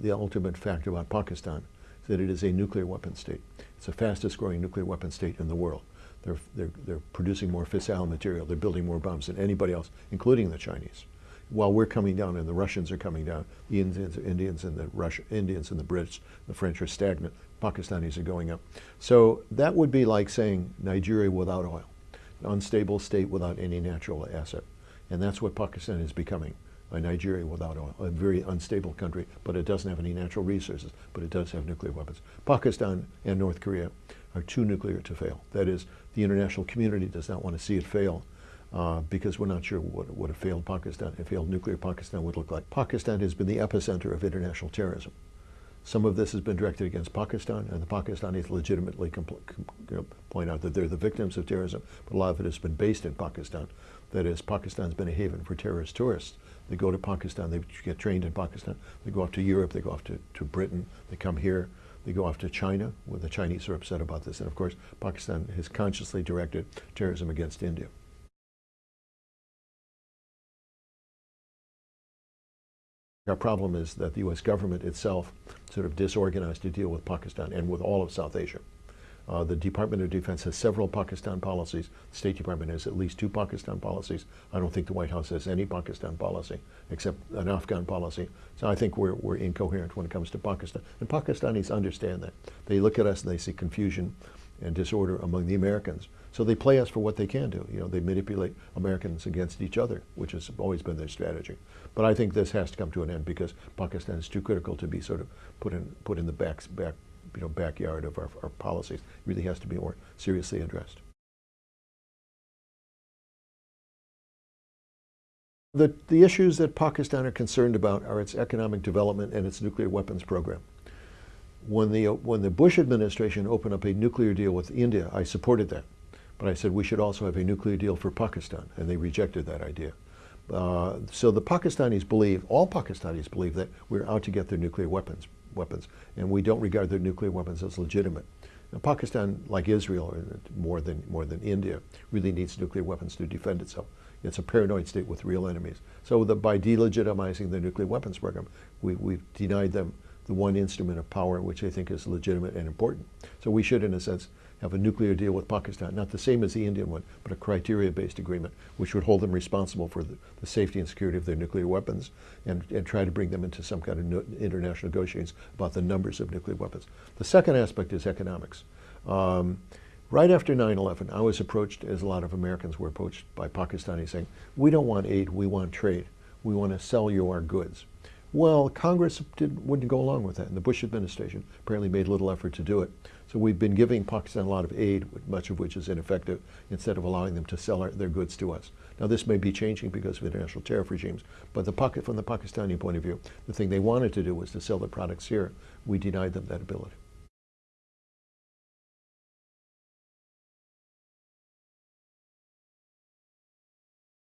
the ultimate fact about Pakistan is that it is a nuclear weapon state. It's the fastest growing nuclear weapon state in the world. They're, they're, they're producing more fissile material. They're building more bombs than anybody else, including the Chinese. While we're coming down and the Russians are coming down, the Indians, Indians and the Russia, Indians and the Brits, the French are stagnant. Pakistanis are going up. So that would be like saying Nigeria without oil, an unstable state without any natural asset. And that's what Pakistan is becoming, Nigeria without oil, a very unstable country, but it doesn't have any natural resources, but it does have nuclear weapons. Pakistan and North Korea are too nuclear to fail. That is, the international community does not want to see it fail uh, because we're not sure what, what a failed Pakistan, a failed nuclear Pakistan would look like. Pakistan has been the epicenter of international terrorism. Some of this has been directed against Pakistan, and the Pakistanis legitimately point out that they're the victims of terrorism, but a lot of it has been based in Pakistan. That is, Pakistan's been a haven for terrorist tourists. They go to Pakistan, they get trained in Pakistan, they go off to Europe, they go off to, to Britain, they come here, they go off to China, where the Chinese are upset about this. And of course, Pakistan has consciously directed terrorism against India. Our problem is that the U.S. government itself sort of disorganized to deal with Pakistan and with all of South Asia. Uh, the Department of Defense has several Pakistan policies. The State Department has at least two Pakistan policies. I don't think the White House has any Pakistan policy except an Afghan policy. So I think we're, we're incoherent when it comes to Pakistan. And Pakistanis understand that. They look at us and they see confusion and disorder among the Americans. So they play us for what they can do. You know, they manipulate Americans against each other, which has always been their strategy. But I think this has to come to an end because Pakistan is too critical to be sort of put in put in the back back you know backyard of our, our policies. It really has to be more seriously addressed. The, the issues that Pakistan are concerned about are its economic development and its nuclear weapons program. When the, when the Bush administration opened up a nuclear deal with India, I supported that. But I said we should also have a nuclear deal for Pakistan, and they rejected that idea. Uh, so the Pakistanis believe, all Pakistanis believe that we're out to get their nuclear weapons, weapons, and we don't regard their nuclear weapons as legitimate. Now, Pakistan, like Israel, more than more than India, really needs nuclear weapons to defend itself. It's a paranoid state with real enemies. So the, by delegitimizing the nuclear weapons program, we, we've denied them the one instrument of power which they think is legitimate and important. So we should, in a sense, have a nuclear deal with Pakistan, not the same as the Indian one, but a criteria-based agreement, which would hold them responsible for the, the, safety and security of their nuclear weapons and, and try to bring them into some kind of no, international negotiations about the numbers of nuclear weapons. The second aspect is economics. Um, right after 9-11, I was approached, as a lot of Americans were approached by Pakistanis saying, we don't want aid, we want trade. We want to sell you our goods. Well, Congress did, wouldn't go along with that, and the Bush administration apparently made little effort to do it. So we've been giving Pakistan a lot of aid, much of which is ineffective, instead of allowing them to sell our, their goods to us. Now this may be changing because of international tariff regimes, but the pocket, from the Pakistani point of view, the thing they wanted to do was to sell their products here. We denied them that ability.